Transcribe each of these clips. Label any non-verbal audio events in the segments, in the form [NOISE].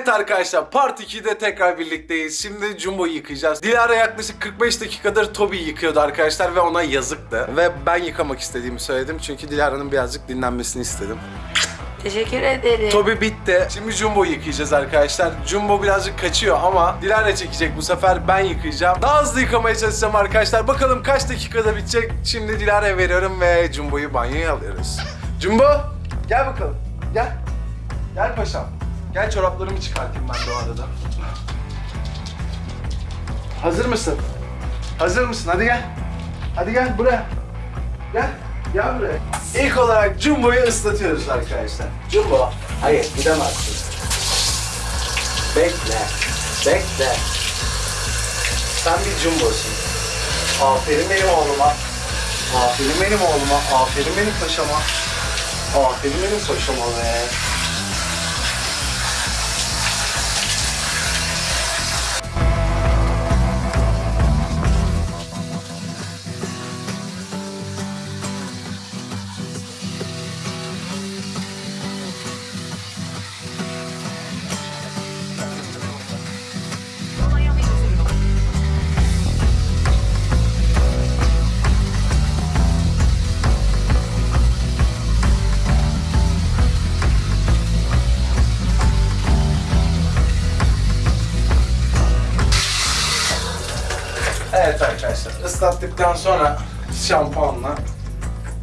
Evet arkadaşlar Part 2'de tekrar birlikteyiz. Şimdi Jumbo'yu yıkayacağız. Dilara yaklaşık 45 dakikadır Toby yıkıyordu arkadaşlar ve ona yazıktı. Ve ben yıkamak istediğimi söyledim çünkü Dilara'nın birazcık dinlenmesini istedim. Teşekkür ederim. Toby bitti. Şimdi Jumbo'yu yıkayacağız arkadaşlar. Jumbo birazcık kaçıyor ama Dilara çekecek bu sefer. Ben yıkayacağım. Daha hızlı yıkamaya çalışacağım arkadaşlar. Bakalım kaç dakikada bitecek. Şimdi Dilara'ya veriyorum ve Jumbo'yu banyoya alıyoruz. Jumbo gel bakalım. Gel. Gel paşam. Gel çoraplarımı çıkartayım ben de o arada. Hazır mısın? Hazır mısın? Hadi gel. Hadi gel buraya. Gel. Gel buraya. İlk olarak Jumbo'yu ıslatıyoruz arkadaşlar. Jumbo, hayır gidemezsin. Bekle, bekle. Sen bir Jumbo'sun. Aferin benim oğluma. Aferin benim oğluma. Aferin benim paşama. Aferin benim paşama be. Islattıktan sonra şampuanla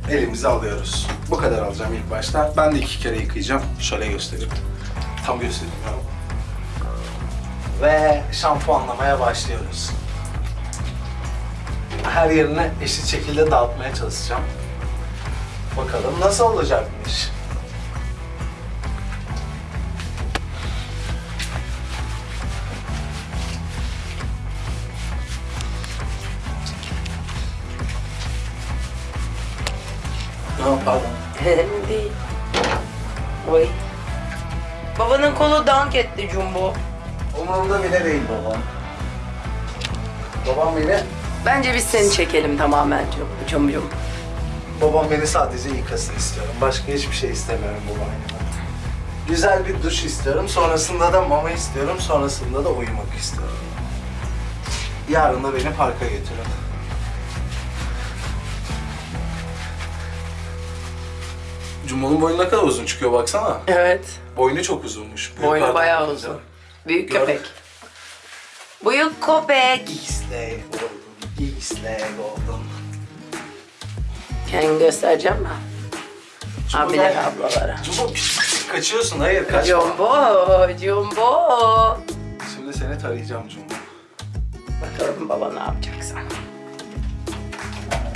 elimizi alıyoruz. Bu kadar alacağım ilk başta. Ben de iki kere yıkayacağım. Şöyle göstereyim. Tam göstereyim ya. Ve şampuanlamaya başlıyoruz. Her yerine eşit şekilde dağıtmaya çalışacağım. Bakalım nasıl olacakmış. Önemli değil. Oy. Babanın kolu dank etti Jumbo. Umurumda bile değil babam. Babam beni, Bence biz seni çekelim tamamen Jum Jum. Jum. babam beni sadece yıkasın istiyorum. Başka hiçbir şey istemiyorum banyoda. Güzel bir duş istiyorum. Sonrasında da mama istiyorum. Sonrasında da uyumak istiyorum. Yarın da beni parka götürün. Cumbo'nun boynu ne kadar uzun çıkıyor baksana. Evet. Boynu çok uzunmuş. Boynu Büyüklerden bayağı uzun. Büyük Gördün. köpek. Büyük köpek. İsleg oldum. İsleg oldum. Kendini göstereceğim mi? Jumbo Abiler gel. ablalara. Pis pis kaçıyorsun. Hayır kaçma. Jumbo, Jumbo. Şimdi seni tarayacağım Jumbo. Bakalım baba ne yapacaksa.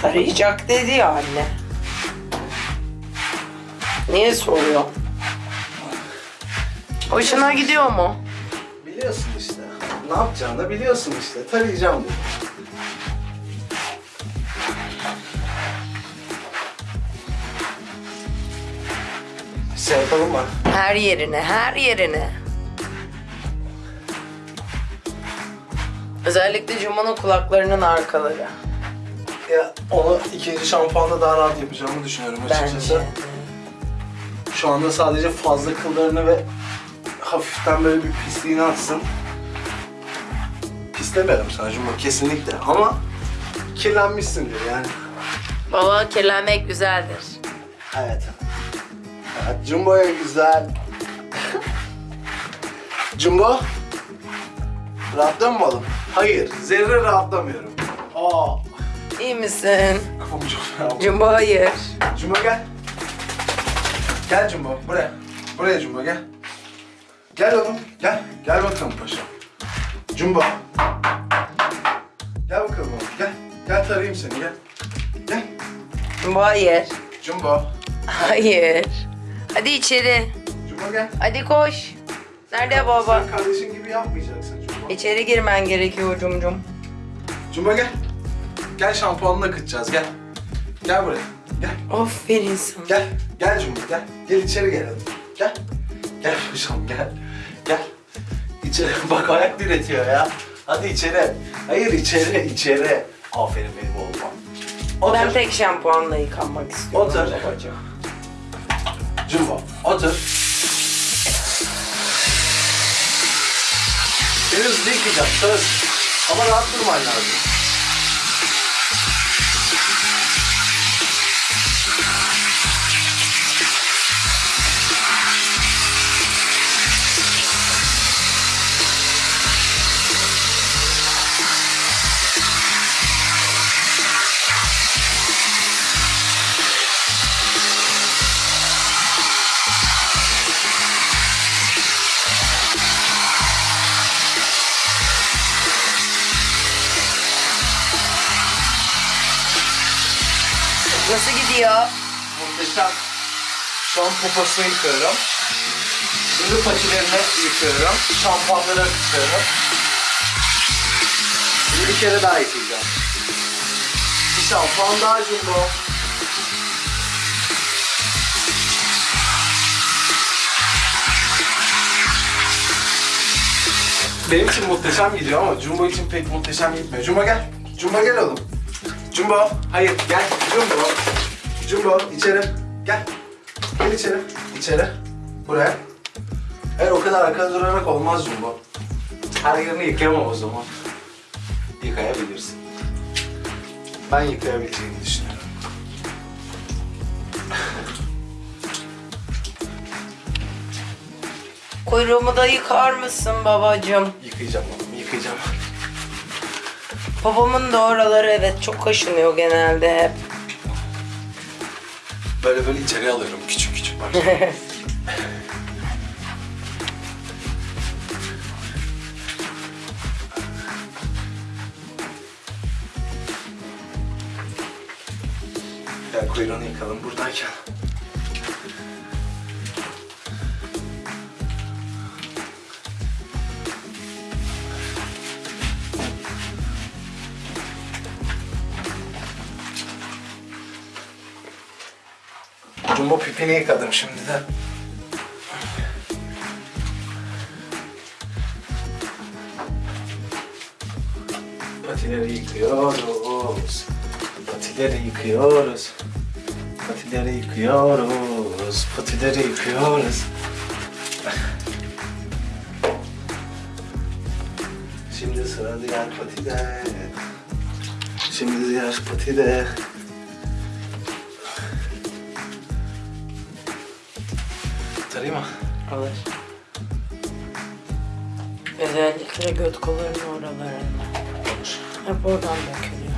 Arayacak dedi ya anne. Niye soruyor? Hoşuna gidiyor mu? Biliyorsun işte. Ne yapacağını biliyorsun işte. Tarayacağım bunu. Şey yapalım mı? Her yerine, her yerine. Özellikle Jumbo'nun kulaklarının arkaları. Ya onu ikinci şampuanda daha rahat yapacağımı düşünüyorum açıkçası. Bence. Şu anda sadece fazla kıllarını ve hafiften böyle bir pisliğini atsın. Pis demedim sana kesinlikle ama kirlenmişsindir yani. Baba kirlenmek güzeldir. Evet. Evet, Jumbo'ya güzel. Jumbo? Rahatlıyor mu oğlum? Hayır, zerre rahatlamıyorum. Aa. İyi misin? [LAUGHS] Kafam çok fena. Jumbo hayır. Jumbo gel. Gel Jumbo, buraya. Buraya Jumbo gel. Gel oğlum, gel. Gel bakalım paşam. Jumbo. Gel bakalım oğlum, gel. Gel tarayayım seni, gel. Gel. Jumbo hayır. Jumbo. Hayır. Hadi içeri. Jumbo gel. Hadi koş. Nerede baba? Sen kardeşin gibi yapmayacaksın Jumbo. İçeri girmen gerekiyor Cumcum. Cumba gel. Gel şampuanını akıtacağız gel. Gel buraya. Gel. Aferin sana. Gel. Gel Cumba gel. Gel içeri gel hadi. Gel. Gel paşam gel. Gel. İçeri [LAUGHS] bak ayak diretiyor ya. Hadi içeri. Hayır içeri içeri. Aferin benim oğluma. Otur. Ben tek şampuanla yıkanmak istiyorum. Otur. babacığım. Cumba otur. Seni hızlı yıkayacağım söz. Ama rahat durman lazım. Muhteşem. Şu poposunu yıkıyorum. Şimdi patilerini yıkıyorum. Şampuanları akıtıyorum. Bir kere daha yıkayacağım. Bir şampuan daha jumbo. Benim için muhteşem gidiyor ama Jumbo için pek muhteşem gitmiyor. Jumbo gel. Jumbo gel oğlum. Jumbo. Hayır gel. Jumbo. Jumbo içeri. Gel. Gel içeri. İçeri. Buraya. Hayır o kadar arkada durarak olmaz Jumbo. Her yerini yıkayamam o zaman. Yıkayabilirsin. Ben yıkayabileceğini düşünüyorum. Kuyruğumu da yıkar mısın babacığım? Yıkayacağım oğlum, yıkayacağım. Babamın da oraları evet çok kaşınıyor genelde hep. Böyle böyle içeri alıyorum küçük küçük. Gel [LAUGHS] kuyruğunu yıkalım buradayken. Jumbo pipini yıkadım şimdi de. Patileri yıkıyoruz. Patileri yıkıyoruz. Patileri yıkıyoruz. Patileri yıkıyoruz. Şimdi sıra diğer patide. Şimdi diğer patide. Tarayayım mı? Alır. Özellikle göt kollarının oralarına. Hep oradan dökülüyor.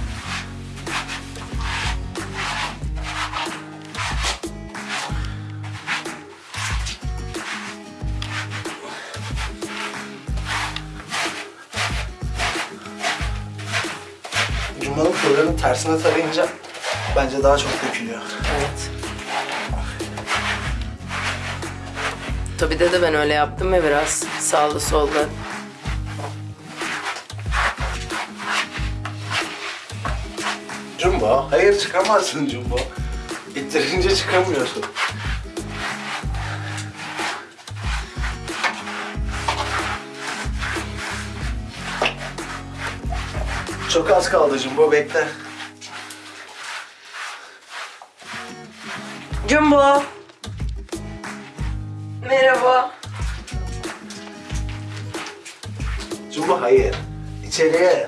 Cumbanın kollarının tersine tarayınca bence daha çok dökülüyor. Evet. Tabii de ben öyle yaptım ya biraz sağlı sollu. Jumbo, hayır çıkamazsın Jumbo. İttirince çıkamıyorsun. Çok az kaldı Jumbo, bekle. Jumbo. İçeriye.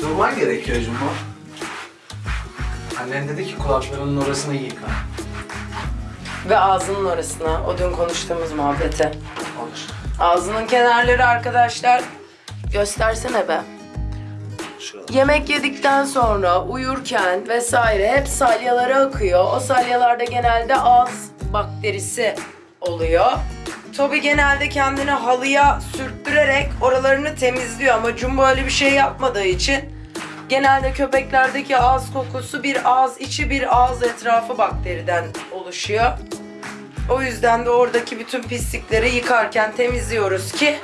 Durman gerekiyor Jumbo. Annen dedi ki kulaklarının orasını yıka. Ve ağzının orasına, o dün konuştuğumuz muhabbete. Olur. Ağzının kenarları arkadaşlar. Göstersene be. Şurada. Yemek yedikten sonra uyurken vesaire hep salyalara akıyor. O salyalarda genelde ağız bakterisi oluyor. Toby genelde kendini halıya sürttürerek oralarını temizliyor ama Jumbo öyle bir şey yapmadığı için genelde köpeklerdeki ağız kokusu bir ağız içi bir ağız etrafı bakteriden oluşuyor. O yüzden de oradaki bütün pislikleri yıkarken temizliyoruz ki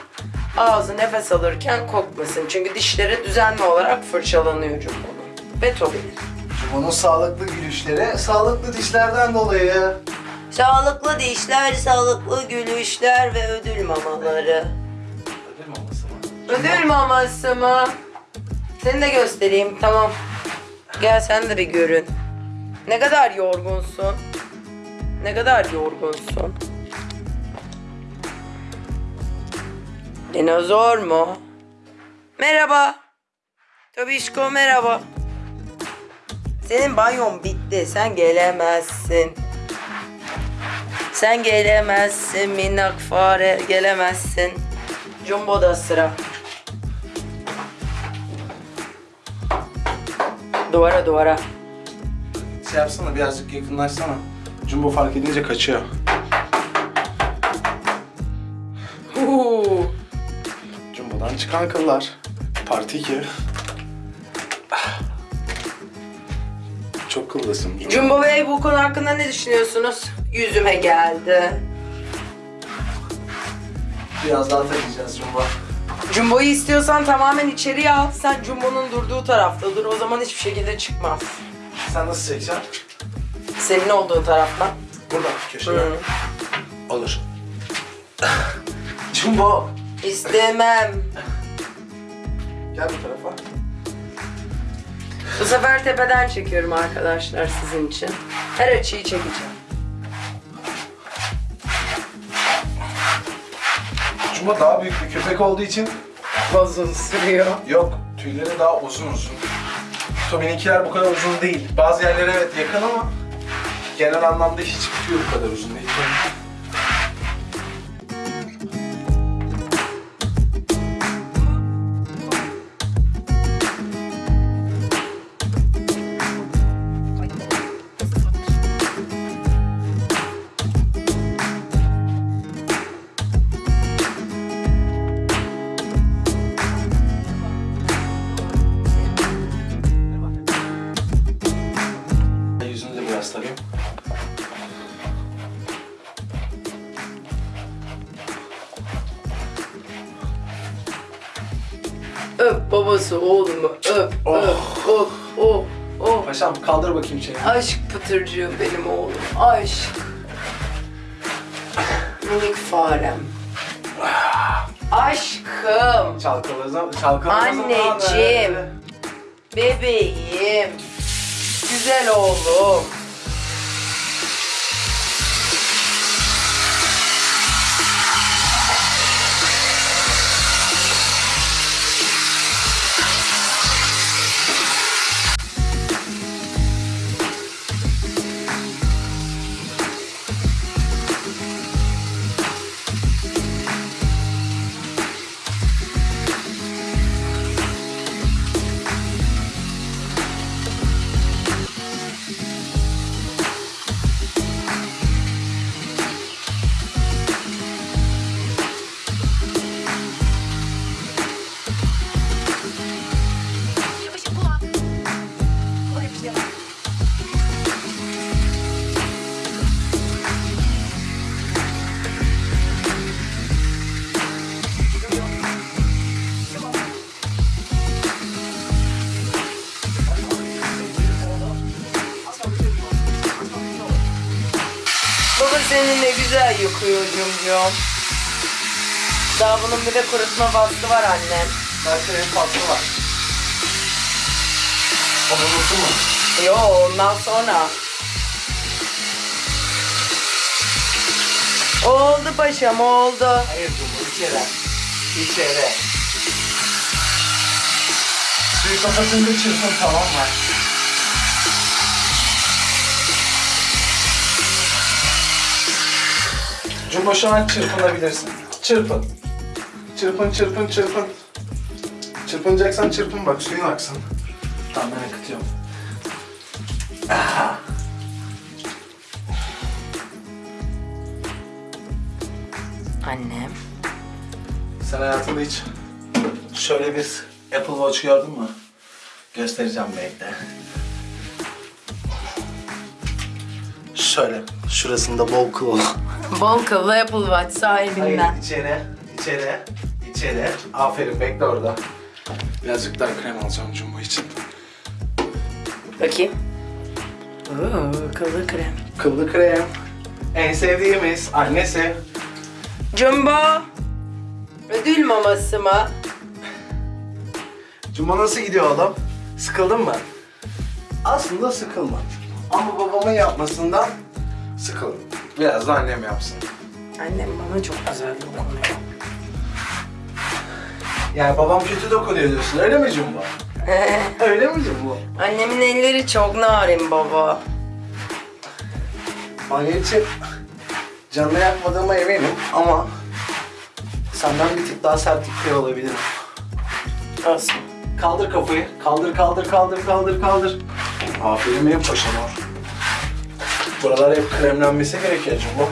ağzı nefes alırken kokmasın. Çünkü dişleri düzenli olarak fırçalanıyor Jumbo'nun. Ve Toby'nin. Jumbo'nun sağlıklı gülüşleri sağlıklı dişlerden dolayı. Sağlıklı dişler, sağlıklı gülüşler ve ödül mamaları. Ödül maması mı? Ödül maması mı? Seni de göstereyim tamam. Gel sen de bir görün. Ne kadar yorgunsun. Ne kadar yorgunsun. Dinozor mu? Merhaba. Tobişko merhaba. Senin banyon bitti. Sen gelemezsin. Sen gelemezsin minnak fare gelemezsin. Jumbo'da sıra. Duvara duvara. Şey yapsana birazcık yakınlaşsana. Jumbo fark edince kaçıyor. Huu. Jumbo'dan çıkan kıllar. Parti 2. Çok kıllısın Jumbo. Jumbo Bey bu konu hakkında ne düşünüyorsunuz? Yüzüme geldi. Biraz daha takacağız Jumbo. Jumbo'yu istiyorsan tamamen içeriye al. Sen Jumbo'nun durduğu tarafta dur. O zaman hiçbir şekilde çıkmaz. Sen nasıl çekeceksin? Senin olduğu taraftan. Burada köşede. Hı. Olur. Jumbo. İstemem. Gel bu tarafa. Bu sefer tepeden çekiyorum arkadaşlar sizin için. Her açıyı çekeceğim. Jumbo daha büyük bir köpek olduğu için Uzun sürüyor. yok. Tüyleri daha uzun uzun. Tommy'ninkiler bu kadar uzun değil. Bazı yerlere evet yakın ama genel anlamda hiçbir tüy bu kadar uzun değil. Öp babası oğlumu öp Oh. öp oh oh oh. Paşam kaldır bakayım çeneni. Aşk pıtırcığı benim oğlum. Aşk. Minik farem. Aşkım. Çalkalasam, çalkalasam. Anneciğim. Bebeğim. Güzel oğlum. Seni ne güzel yıkıyor Cumcum. Daha bunun bir de kurutma faslı var annem. Zaten en fazla var. Onu unuttun mu? Yo ondan sonra. Oldu paşam oldu. Hayır Cumbo içeri. İçeri. Suyu kapatınca çırpın tamam mı? Cumbo şu an çırpınabilirsin. Çırpın. Çırpın çırpın çırpın. Çırpınacaksan çırpın bak suyun aksın. Tamam ben akıtıyorum. Annem. Sen hayatında hiç şöyle bir Apple Watch gördün mü? Göstereceğim bekle. Şöyle, şurasında bol kıl. Bol kıllı Apple Watch sahibinden. Hayır, içeri, içeri, içeri. Aferin, bekle orada. Birazcık daha krem alacağım Jumbo için. Bakayım. Oo, kıllı krem. Kıllı krem. En sevdiğimiz annesi. Jumbo. Ödül maması mı? Jumbo nasıl gidiyor oğlum? Sıkıldın mı? Aslında sıkılma. Ama babamın yapmasından sıkıldım. Biraz da annem yapsın. Annem bana çok güzel dokunuyor. Yani babam kötü dokunuyor diyorsun öyle mi Cumbo? [LAUGHS] öyle mi Cumbo? Annemin elleri çok narin baba. Banyo için canını yakmadığıma eminim ama senden bir tık daha sert yıkıyor olabilirim. Olsun. Kaldır kafayı. Kaldır, kaldır, kaldır, kaldır, kaldır. Aferin benim paşama. Buralar hep kremlenmesi gerekiyor Cumbo.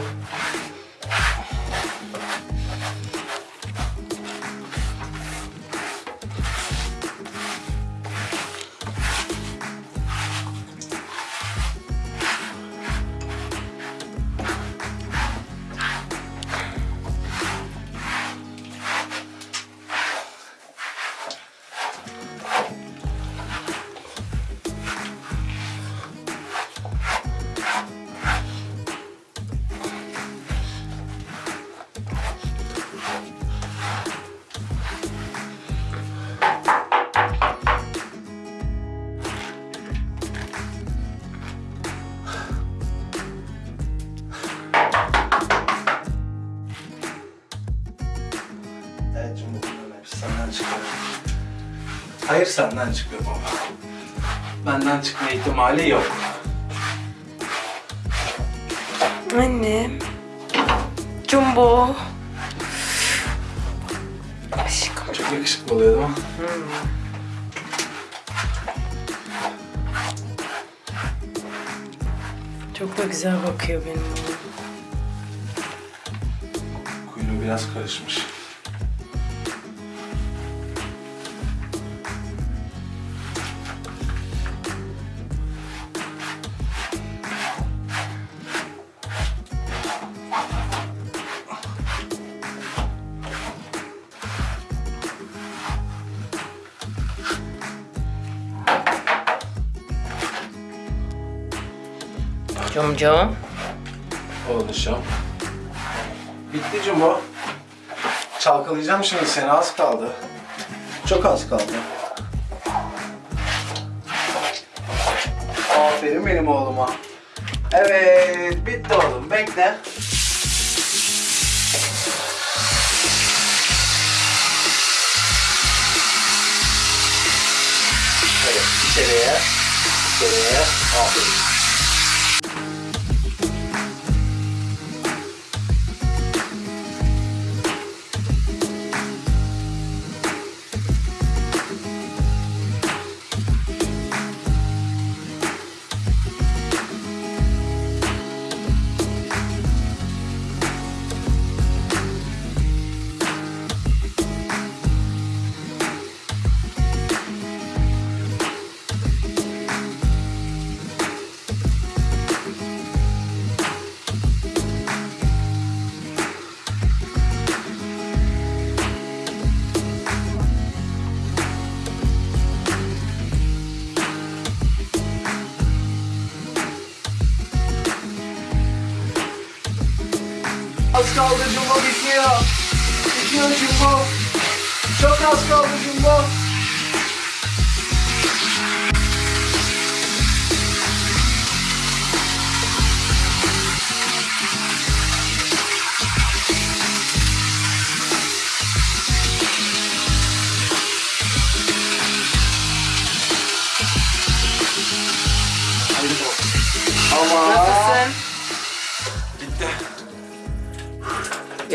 Senden çıkıyor baba. Benden çıkma ihtimali yok. Annem. Jumbo. Aşkım. Çok yakışıklı oluyor değil mi? Çok da güzel bakıyor benim oğlum. Kuyruğu biraz karışmış. Cumcum. Oluşum. Bitti Cumbo. Çalkalayacağım şimdi seni az kaldı. Çok az kaldı. Aferin benim oğluma. Evet, bitti oğlum. Bekle. Evet, içeriye. İçeriye. Aferin.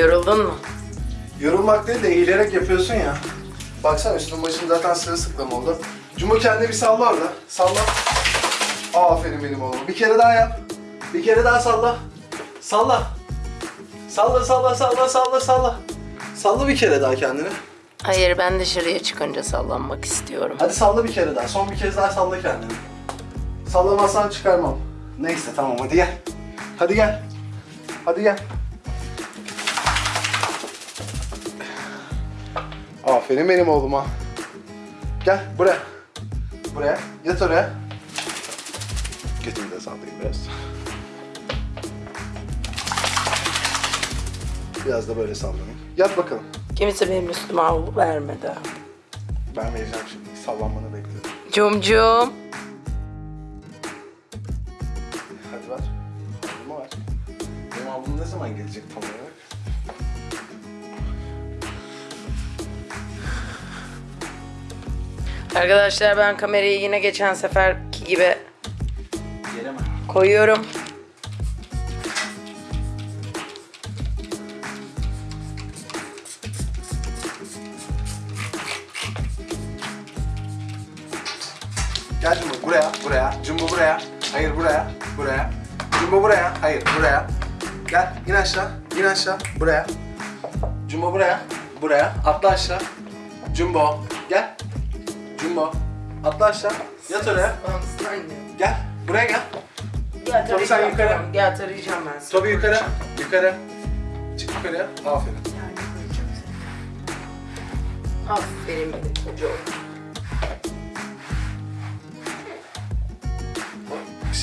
Yoruldun mu? Yorulmak değil de eğilerek yapıyorsun ya. Baksana üstün başın zaten sırılsıklam oldu. Cumbo kendini bir salla orada. Salla. Aferin benim oğlum. Bir kere daha yap. Bir kere daha salla. Salla. Salla salla salla salla salla. Salla bir kere daha kendini. Hayır ben dışarıya çıkınca sallanmak istiyorum. Hadi salla bir kere daha. Son bir kez daha salla kendini. Sallamazsan çıkarmam. Neyse tamam hadi gel. Hadi gel. Hadi gel. Aferin benim oğluma. Gel buraya. Buraya. Yat oraya. Götümü de sallayayım biraz. Biraz da böyle sallanayım. Yat bakalım. Kimse benim üstüme havlu vermedi. Ben vereceğim şimdi. Sallanmanı bekliyorum. Cumcum. Hadi ver. Havlumu ver. Benim havlum ne zaman gelecek tam olarak? Arkadaşlar ben kamerayı yine geçen seferki gibi koyuyorum. Gel Jumbo buraya, buraya. Jumbo buraya. Hayır buraya, buraya. Jumbo buraya, hayır buraya. Gel, in aşağı, in aşağı, buraya. Jumbo buraya, buraya. Atla aşağı. Jumbo, gel. Jumbo, atla aşağı. Yat oraya. Gel, buraya gel. Gel Tabii sen tarayacağım. yukarı. Gel tarayacağım ben seni. Tobi yukarı, yukarı. Çık yukarıya. Aferin. Aferin benim çocuğum.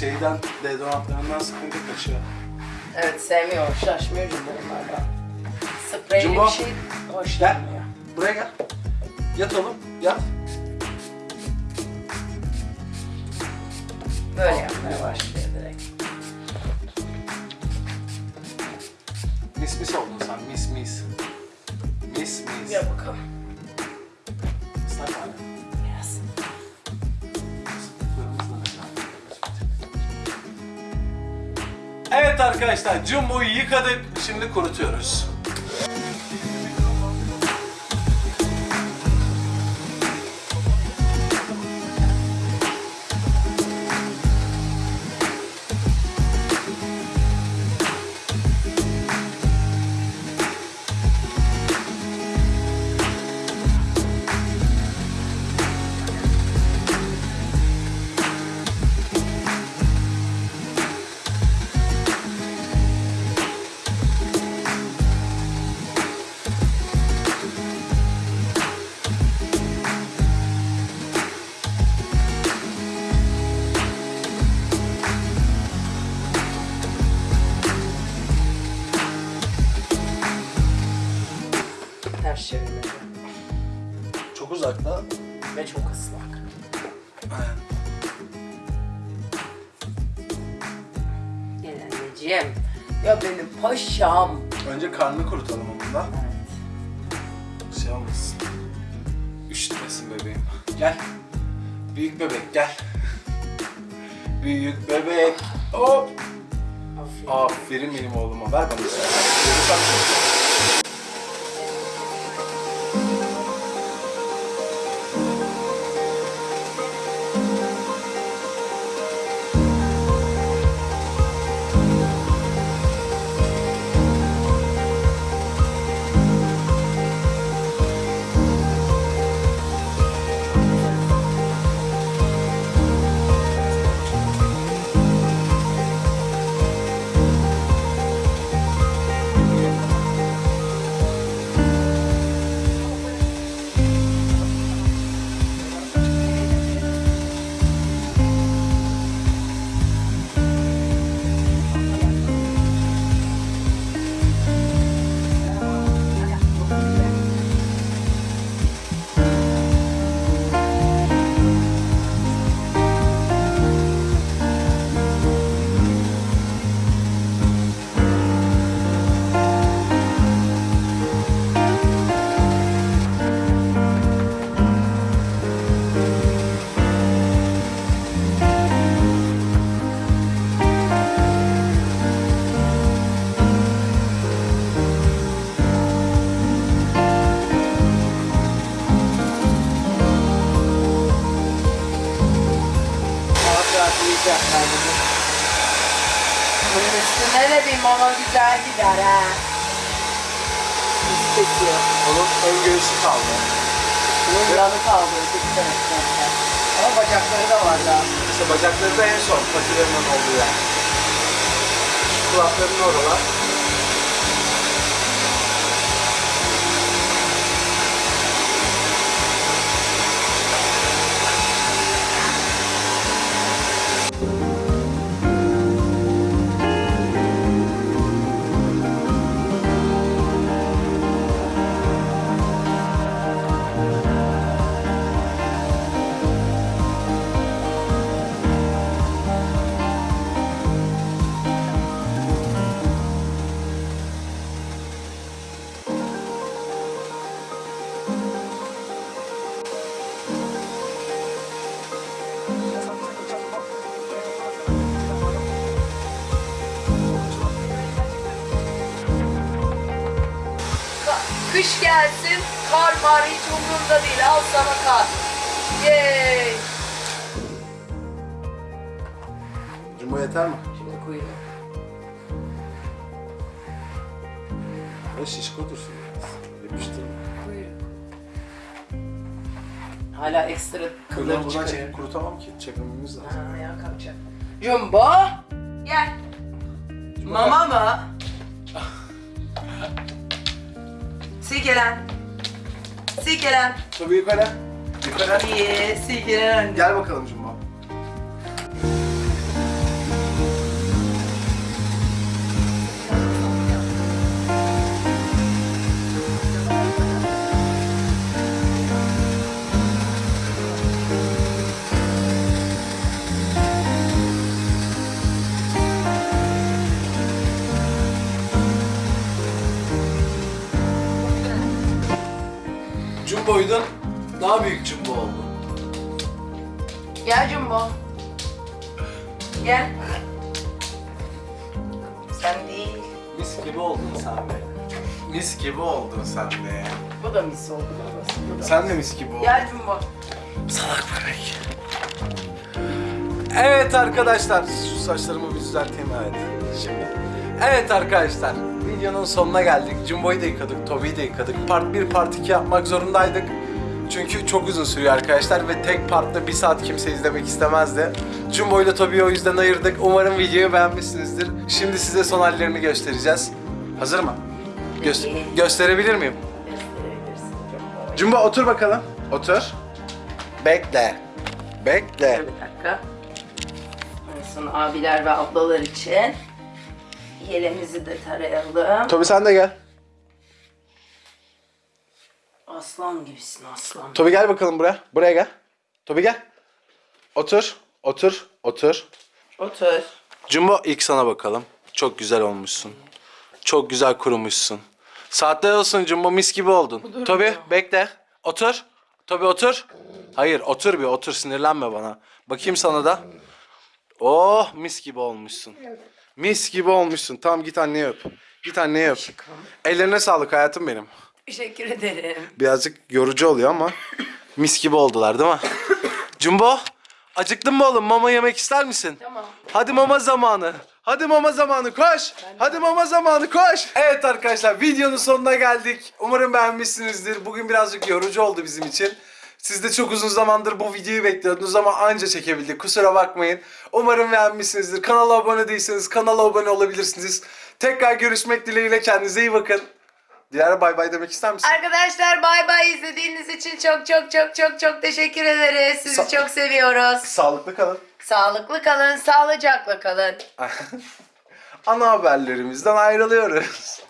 Şeyden, deodorantlarından sıkıntı kaçıyor. Evet sevmiyor, şaşmıyor Jumbo onlardan. Spreyli Jumbo. bir şey hoşlanmıyor. Buraya gel. Yat oğlum, yat. Böyle yapmaya başlıyor direkt. Mis mis oldun sen, mis mis. Mis mis. Gel bakalım. Islak hali. Biraz. Evet arkadaşlar Jumbo'yu yıkadık. Şimdi kurutuyoruz. Uzakta. Ve çok ıslak. Gel anneciğim. Ya benim paşam. Önce karnını kurutalım onunla. Evet. Şey olmasın. Üşütmesin bebeğim. Gel. Büyük bebek gel. Büyük bebek. Hop. Aferin. Aferin benim oğluma. Ver bana. Yiyecekler bugün. Bunun üstüne de bir mama güzel gider ha. İstetiyor. Onun ön göğsü kaldı. Bunun yanı kaldı öteki taraftan. Ama bacakları da var daha. İşte bacakları da en son patilerinin olduğu yer. Şu kulaklarının oralar. Kış gelsin, kar mar hiç umurumda değil. Al sana kar. Yay! Jumbo yeter mi? Şimdi kuyruğu. O şişko dursun. Yapıştırma. Kuyruğu. Hala ekstra Kırığı kılır buradan çıkıyor. çekip kurutamam ki. Çekmemiz lazım. Ha, ayağa kalkacak. Jumbo. Gel. Mama mı? Silkelen. Silkelen. Tabii yukarı. Yukarı. İyi, silkelen. Gel bakalım Daha büyük Jumbo oldu. Gel Jumbo. Gel. Sen değil. Mis gibi oldun sen de. Mis gibi oldun sen de. Bu da mis oldu babası. Bu da. Sen de mis gibi oldun. Gel Jumbo. Salak bebek. Evet arkadaşlar, şu saçlarımı bir düzelteyim evet. Şimdi. Evet arkadaşlar, videonun sonuna geldik. Jumbo'yu da yıkadık, Toby'yi de yıkadık. Part 1, part 2 yapmak zorundaydık. Çünkü çok uzun sürüyor arkadaşlar ve tek partta bir saat kimse izlemek istemezdi. Jumbo ile Toby'yi o yüzden ayırdık. Umarım videoyu beğenmişsinizdir. Şimdi size son hallerini göstereceğiz. Hazır mı? Gö- gösterebilir miyim? Gösterebilirsin Jumbo. Otur bakalım. Otur. Bekle. Bekle. Bir dakika. Son abiler ve ablalar için yelemizi de tarayalım. Tobi sen de gel. Aslan gibisin aslan. Tobi gel bakalım buraya. Buraya gel. Tobi gel. Otur. Otur. Otur. Otur. Jumbo ilk sana bakalım. Çok güzel olmuşsun. Çok güzel kurumuşsun. Saatler olsun Jumbo mis gibi oldun. Tobi bekle. Otur. Tobi otur. Hayır otur bir otur sinirlenme bana. Bakayım sana da. Oh mis gibi olmuşsun. Mis gibi olmuşsun. Tamam git anneye öp. Git anneye öp. Ellerine sağlık hayatım benim. Teşekkür ederim. Birazcık yorucu oluyor ama mis gibi oldular değil mi? Jumbo, acıktın mı oğlum? Mama yemek ister misin? Tamam. Hadi mama zamanı. Hadi mama zamanı koş. Hadi mama zamanı koş. Evet arkadaşlar videonun sonuna geldik. Umarım beğenmişsinizdir. Bugün birazcık yorucu oldu bizim için. Siz de çok uzun zamandır bu videoyu bekliyordunuz ama anca çekebildik. Kusura bakmayın. Umarım beğenmişsinizdir. Kanala abone değilseniz kanala abone olabilirsiniz. Tekrar görüşmek dileğiyle kendinize iyi bakın. Dilara bay bay demek ister misin? Arkadaşlar bay bay izlediğiniz için çok çok çok çok çok teşekkür ederiz. Sizi Sa- çok seviyoruz. Sağlıklı kalın. Sağlıklı kalın, sağlıcakla kalın. [LAUGHS] Ana haberlerimizden ayrılıyoruz.